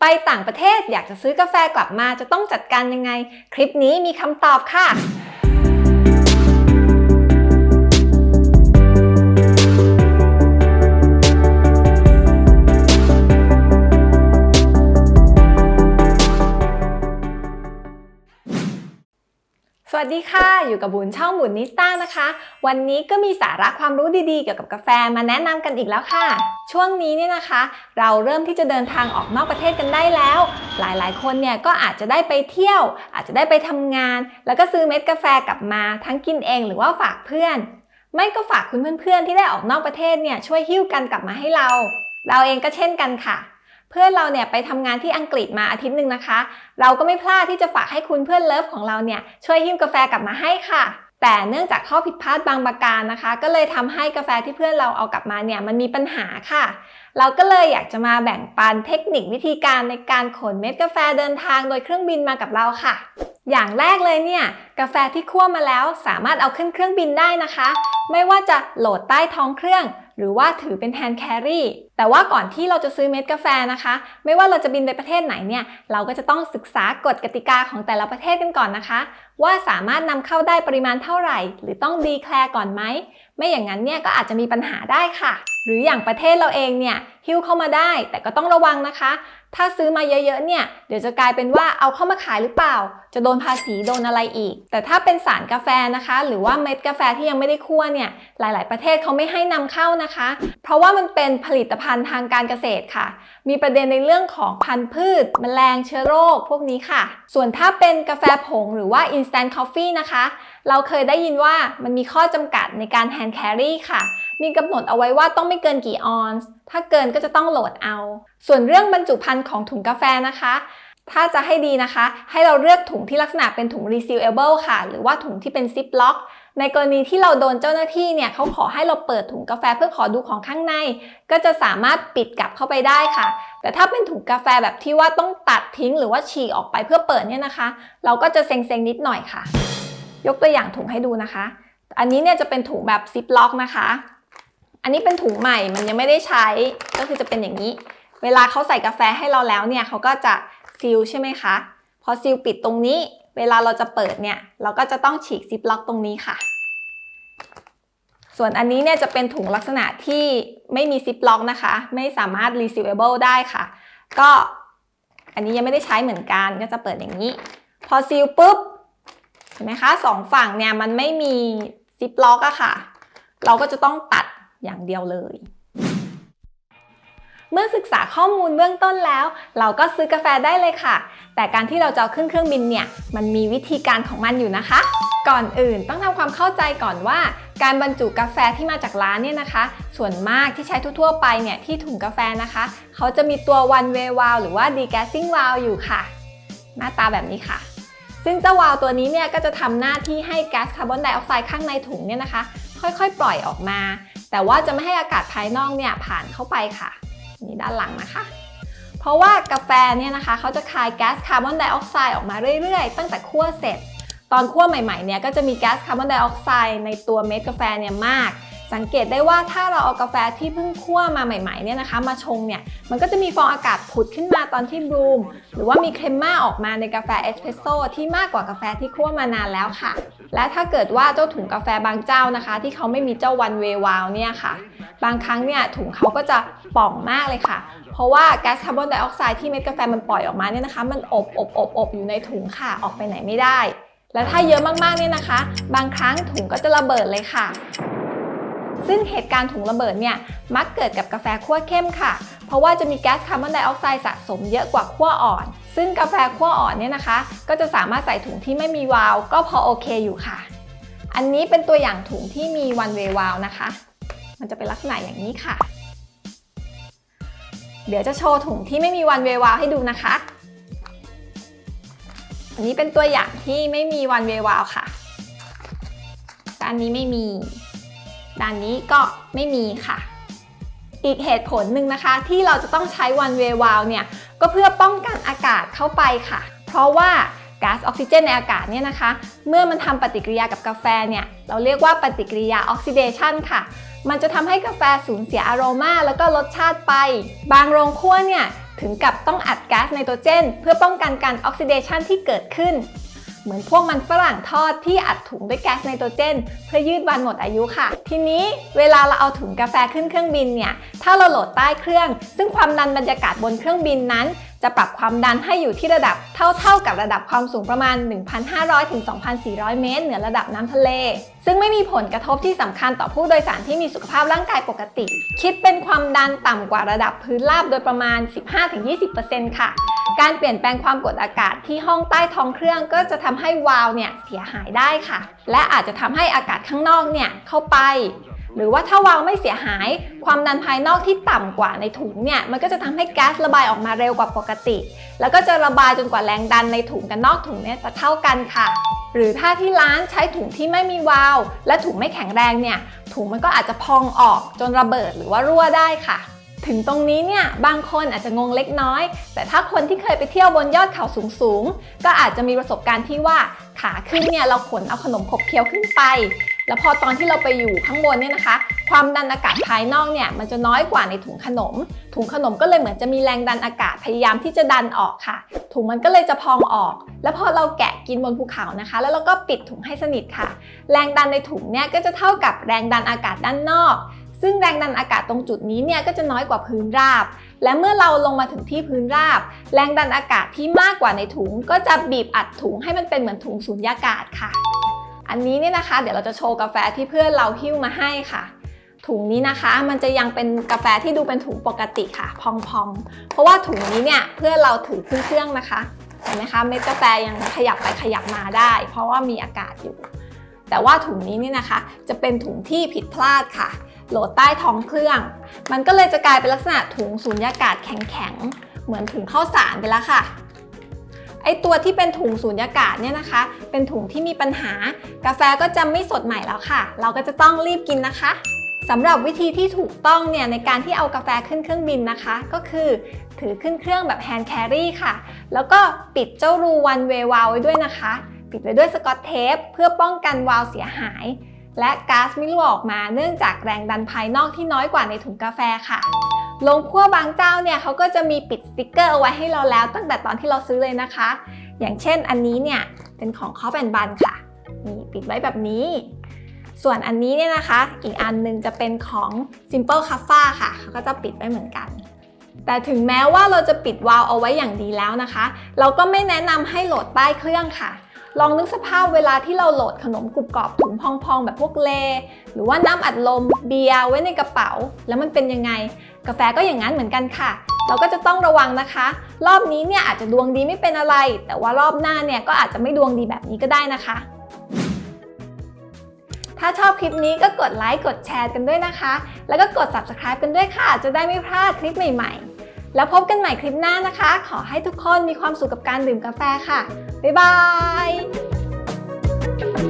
ไปต่างประเทศอยากจะซื้อกาแฟกลับมาจะต้องจัดการยังไง คลิปนี้มีคำตอบค่ะ สวัสดีค่ะ อยู่กับบุญช่องบุญนิสต้านะคะ วันนี้ก็มีสาระความรู้ดีๆ เกี่ยวกับกาแฟมาแนะนำกันอีกแล้วค่ะ ช่วงนี้เนี่ยนะคะ เราเริ่มที่จะเดินทางออกนอกประเทศกันได้แล้ว หลายๆ คนเนี่ยก็อาจจะได้ไปเที่ยว อาจจะได้ไปทำงาน แล้วก็ซื้อเม็ดกาแฟกลับมาทั้งกินเองหรือว่าฝากเพื่อน ไม่ก็ฝากคุณเพื่อนๆที่ได้ออกนอกประเทศเนี่ยช่วยหิ้วกันกลับมาให้เรา เราเองก็เช่นกันค่ะ เพื่อนเราเนี่ยไปทำงานที่อังกฤษมาอาทิตย์หนึ่งนะคะ เราก็ไม่พลาดที่จะฝากให้คุณเพื่อนเลิฟของเราเนี่ยช่วยหิ้วกาแฟกลับมาให้ค่ะ แต่เนื่องจากข้อผิดพลาดบางประการนะคะ ก็เลยทำให้กาแฟที่เพื่อนเราเอากลับมาเนี่ยมันมีปัญหาค่ะ เราก็เลยอยากจะมาแบ่งปันเทคนิควิธีการในการขนเม็ดกาแฟเดินทางโดยเครื่องบินมากับเราค่ะอย่างแรกเลยเนี่ยกาแฟที่คั่วมาแล้วสามารถเอาขึ้นเครื่องบินได้นะคะ ไม่ว่าจะโหลดใต้ท้องเครื่อง หรือว่าถือเป็น hand carry แต่ว่าก่อนที่เราจะซื้อเม็ดกาแฟนะคะ ไม่ว่าเราจะบินไปประเทศไหนเนี่ยเราก็จะต้องศึกษากฎกติกาของแต่ละประเทศกันก่อนนะคะ ว่าสามารถนำเข้าได้ปริมาณเท่าไหร่ หรือต้องดีแคลร์ก่อนไหมไม่อย่างนั้นเนี่ยก็อาจจะมีปัญหาได้ค่ะ หรืออย่างประเทศเราเองเนี่ยหิ้วเข้ามาได้ แต่ก็ต้องระวังนะคะ ถ้าซื้อมาเยอะๆเนี่ยเดี๋ยวจะกลายเป็นว่าเอาเข้ามาขายหรือเปล่า จะโดนภาษีโดนอะไรอีก แต่ถ้าเป็นสารกาแฟนะคะ หรือว่าเม็ดกาแฟที่ยังไม่ได้คั่วเนี่ยหลาย ๆ ประเทศเขาไม่ให้นำเข้านะคะ เพราะว่ามันเป็นผลิตภัณฑ์ทางการเกษตรค่ะ มีประเด็นในเรื่องของพันธุ์พืช แมลงเชื้อโรคพวกนี้ค่ะ ส่วนถ้าเป็นกาแฟผงหรือว่า instant coffee นะคะ เราเคยได้ยินว่ามันมีข้อจำกัดในการ hand carry ค่ะ มีกำหนดเอาไว้ว่าต้องไม่เกินกี่ออนซ์ ถ้าเกินก็จะต้องโหลดเอา ส่วนเรื่องบรรจุภัณฑ์ของถุงกาแฟนะคะถ้าจะให้ดีนะคะ ให้เราเลือกถุงที่ลักษณะเป็นถุง resealable ค่ะ หรือว่าถุงที่เป็น zip lock ในกรณีที่เราโดนเจ้าหน้าที่เนี่ยเขาขอให้เราเปิดถุงกาแฟเพื่อขอดูของข้างใน ก็จะสามารถปิดกลับเข้าไปได้ค่ะ แต่ถ้าเป็นถุงกาแฟแบบที่ว่าต้องตัดทิ้งหรือว่าฉีกออกไปเพื่อเปิดเนี่ยนะคะ เราก็จะเซ็งๆนิดหน่อยค่ะ ยกตัวอย่างถุงให้ดูนะคะ อันนี้เนี่ยจะเป็นถุงแบบ zip lock นะคะ อันนี้เป็นถุงใหม่มันยังไม่ได้ใช้ก็คือจะเป็นอย่างนี้ เวลาเขาใส่กาแฟให้เราแล้วเนี่ยเขาก็จะ seal ใช่ไหมคะพอ seal ปิดตรงนี้เวลาเราจะเปิดเนี่ย เราก็จะต้องฉีก zip lock ตรงนี้ค่ะ ส่วนอันนี้เนี่ยจะเป็นถุงลักษณะที่ไม่มีซิปล็อกนะคะ ไม่สามารถ resealable ได้ค่ะ ก็อันนี้ยังไม่ได้ใช้เหมือนกันก็จะเปิดอย่างนี้ พอซีลปุ๊บเห็นไหมคะสองฝั่งเนี่ยมันไม่มีซิปล็อกอะค่ะ เราก็จะต้องตัดอย่างเดียวเลย เมื่อศึกษาข้อมูลเบื้องต้นแล้ว เราก็ซื้อกาแฟได้เลยค่ะ แต่การที่เราจะขึ้นเครื่องบินเนี่ยมันมีวิธีการของมันอยู่นะคะ ก่อนอื่นต้องทำความเข้าใจก่อนว่า การบรรจุกาแฟที่มาจากร้านเนี่ยนะคะ ส่วนมากที่ใช้ทั่วๆไปเนี่ยที่ถุงกาแฟนะคะ เขาจะมีตัว one way valve หรือว่า degassing valve อยู่ค่ะ หน้าตาแบบนี้ค่ะ ซึ่งเจ้าวาล์วตัวนี้เนี่ยก็จะทำหน้าที่ให้แก๊สคาร์บอนไดออกไซด์ข้างในถุงเนี่ยนะคะ ค่อยๆ ปล่อยออกมา แต่ว่าจะไม่ให้อากาศภายนอกเนี่ยผ่านเข้าไปค่ะนี่ด้านหลังนะคะเพราะว่ากาแฟเนี่ยนะคะเขาจะคายแก๊สคาร์บอนไดออกไซด์ออกมาเรื่อยๆ ตั้งแต่คั่วเสร็จ ตอนคั่วใหม่ๆเนี่ยก็จะมีแก๊สคาร์บอนไดออกไซด์ในตัวเม็ดกาแฟเนี่ยมาก สังเกตได้ว่าถ้าเราเอากาแฟที่เพิ่งคั่วมาใหม่ๆเนี่ยนะคะ มาชงเนี่ยมันก็จะมีฟองอากาศผุดขึ้นมาตอนที่ bloom หรือว่ามี crema ออกมาในกาแฟเอสเพรสโซ่ที่มากกว่ากาแฟที่คั่วมานานแล้วค่ะ และถ้าเกิดว่าเจ้าถุงกาแฟบางเจ้านะคะ ที่เขาไม่มีเจ้าวันเววาวเนี่ยค่ะ บางครั้งเนี่ยถุงเขาก็จะป่องมากเลยค่ะ เพราะว่าแก๊สคาร์บอนไดออกไซด์ที่เม็ดกาแฟมันปล่อยออกมาเนี่ยนะคะ มันอบอบอบอบอยู่ในถุงค่ะออกไปไหนไม่ได้ และถ้าเยอะมากๆเนี่ยนะคะ บางครั้งถุงก็จะระเบิดเลยค่ะ ซึ่งเหตุการณ์ถุงระเบิดเนี่ยมักเกิดกับกาแฟคั่วเข้มค่ะ เพราะว่าจะมีแก๊สคาร์บอนไดออกไซด์สะสมเยอะกว่าคั่วอ่อน ซึ่งกาแฟคั่วอ่อนเนี่ยนะคะ ก็จะสามารถใส่ถุงที่ไม่มีวาล์วก็พอโอเคอยู่ค่ะ อันนี้เป็นตัวอย่างถุงที่มี one way valve นะคะ มันจะเป็นลักษณะอย่างนี้ค่ะ เดี๋ยวจะโชว์ถุงที่ไม่มี one way valve ให้ดูนะคะ นนี้เป็นตัวอย่างที่ไม่มี one way valve ค่ะ ด้านนี้ไม่มี ด้านนี้ก็ไม่มีค่ะ อีกเหตุผลหนึ่งนะคะ ที่เราจะต้องใช้ one way valve เนี่ย ก็เพื่อป้องกันอากาศเข้าไปค่ะ เพราะว่าก๊าซออกซิเจนในอากาศเนี่ยนะคะ เมื่อมันทำปฏิกิริยากับกาแฟเนี่ย เราเรียกว่าปฏิกิริยาออกซิเดชันค่ะ มันจะทำให้กาแฟสูญเสียอโรมาแล้วก็รสชาติไป บางโรงคั่วเนี่ย ถึงกับต้องอัดก๊าซไนโตรเจน เพื่อป้องกันการออกซิเดชันที่เกิดขึ้น เหมือนพวกมันฝรั่งทอดที่อัดถุงด้วยแก๊สไนโตรเจน เพื่อยืดวันหมดอายุค่ะ ทีนี้เวลาเราเอาถุงกาแฟขึ้นเครื่องบินเนี่ย ถ้าเราโหลดใต้เครื่อง ซึ่งความดันบรรยากาศบนเครื่องบินนั้น จะปรับความดันให้อยู่ที่ระดับเท่าๆกับระดับความสูงประมาณ 1,500 ถึง 2,400 เมตร เหนือระดับน้ำทะเล ซึ่งไม่มีผลกระทบที่สำคัญต่อผู้โดยสารที่มีสุขภาพร่างกายปกติ คิดเป็นความดันต่ำกว่าระดับพื้นราบโดยประมาณ 15-20%ค่ะ การเปลี่ยนแปลงความกดอากาศที่ห้องใต้ท้องเครื่องก็จะทำให้วาล์วเนี่ยเสียหายได้ค่ะ และอาจจะทำให้อากาศข้างนอกเนี่ยเข้าไป หรือว่าถ้าวาล์วไม่เสียหาย ความดันภายนอกที่ต่ำกว่าในถุงเนี่ยมันก็จะทำให้แก๊สระบายออกมาเร็วกว่าปกติ แล้วก็จะระบายจนกว่าแรงดันในถุงกับนอกถุงเนี่ยจะเท่ากันค่ะ หรือถ้าที่ร้านใช้ถุงที่ไม่มีวาล์วและถุงไม่แข็งแรงเนี่ยถุงมันก็อาจจะพองออกจนระเบิดหรือว่ารั่วได้ค่ะ ถึงตรงนี้เนี่ยบางคนอาจจะงงเล็กน้อย แต่ถ้าคนที่เคยไปเที่ยวบนยอดเขาสูงๆ ก็อาจจะมีประสบการณ์ที่ว่าขาขึ้นเนี่ยเราขนเอาขนมขบเคี้ยวขึ้นไป แล้วพอตอนที่เราไปอยู่ข้างบนเนี่ยนะคะ ความดันอากาศภายนอกเนี่ยมันจะน้อยกว่าในถุงขนม ถุงขนมก็เลยเหมือนจะมีแรงดันอากาศพยายามที่จะดันออกค่ะ ถุงมันก็เลยจะพองออก แล้วพอเราแกะกินบนภูเขานะคะ แล้วเราก็ปิดถุงให้สนิทค่ะ แรงดันในถุงเนี่ยก็จะเท่ากับแรงดันอากาศด้านนอก ซึ่งแรงดันอากาศตรงจุดนี้เนี่ยก็จะน้อยกว่าพื้นราบ และเมื่อเราลงมาถึงที่พื้นราบ แรงดันอากาศที่มากกว่าในถุง ก็จะบีบอัดถุงให้มันเป็นเหมือนถุงสูญญากาศค่ะ อันนี้เนี่ยนะคะ เดี๋ยวเราจะโชว์กาแฟที่เพื่อนเราหิ้วมาให้ค่ะ ถุงนี้นะคะ มันจะยังเป็นกาแฟที่ดูเป็นถุงปกติค่ะ พองๆ เพราะว่าถุงนี้เนี่ยเพื่อนเราถือขึ้นเครื่องนะคะเห็นไหมคะเม็ดกาแฟยังขยับไปขยับมาได้ เพราะว่ามีอากาศอยู่ แต่ว่าถุงนี้เนี่ยนะคะ จะเป็นถุงที่ผิดพลาดค่ะ โหลดใต้ท้องเครื่อง มันก็เลยจะกลายเป็นลักษณะถุงสูญญากาศแข็งๆ เหมือนถุงข้าวสารไปแล้วค่ะ ไอตัวที่เป็นถุงสูญญากาศเนี่ยนะคะ เป็นถุงที่มีปัญหา กาแฟก็จะไม่สดใหม่แล้วค่ะ เราก็จะต้องรีบกินนะคะสำหรับวิธีที่ถูกต้องเนี่ยในการที่เอากาแฟขึ้นเครื่องบินนะคะ ก็คือถือขึ้นเครื่องแบบ hand carry ค่ะ แล้วก็ปิดเจ้ารูวันเววาไว้ด้วยนะคะ ปิดไว้ด้วยสกอตเทปเพื่อป้องกันวาล์วเสียหาย และก๊าซไม่รั่วออกมาเนื่องจากแรงดันภายนอกที่น้อยกว่าในถุงกาแฟค่ะโรงคั่วบางเจ้าเนี่ยเขาก็จะมีปิดสติกเกอร์เอาไว้ให้เราแล้ว ตั้งแต่ตอนที่เราซื้อเลยนะคะ อย่างเช่นอันนี้เนี่ยเป็นของคอฟแอนบันค่ะนี่ปิดไว้แบบนี้ ส่วนอันนี้เนี่ยนะคะ อีกอันหนึงจะเป็นของ Simple c a f a ค่ะเขาก็จะปิดไว้เหมือนกัน แต่ถึงแม้ว่าเราจะปิดวาล์วเอาไว้อย่างดีแล้วนะคะ เราก็ไม่แนะนำให้โหลดใต้เครื่องค่ะ ลองนึกสภาพเวลาที่เราโหลดขนมกรุบกรอบถุงพองๆ แบบพวกเล หรือว่าน้ำอัดลมเบียร์ไว้ในกระเป๋า แล้วมันเป็นยังไง กาแฟก็อย่างนั้นเหมือนกันค่ะ เราก็จะต้องระวังนะคะ รอบนี้เนี่ยอาจจะดวงดีไม่เป็นอะไร แต่ว่ารอบหน้าเนี่ยก็อาจจะไม่ดวงดีแบบนี้ก็ได้นะคะ ถ้าชอบคลิปนี้ก็กดไลค์กดแชร์กันด้วยนะคะ แล้วก็กด subscribe กันด้วยค่ะ จะได้ไม่พลาดคลิปใหม่ๆ แล้วพบกันใหม่คลิปหน้านะคะ ขอให้ทุกคนมีความสุขกับการดื่มกาแฟค่ะ บ๊ายบาย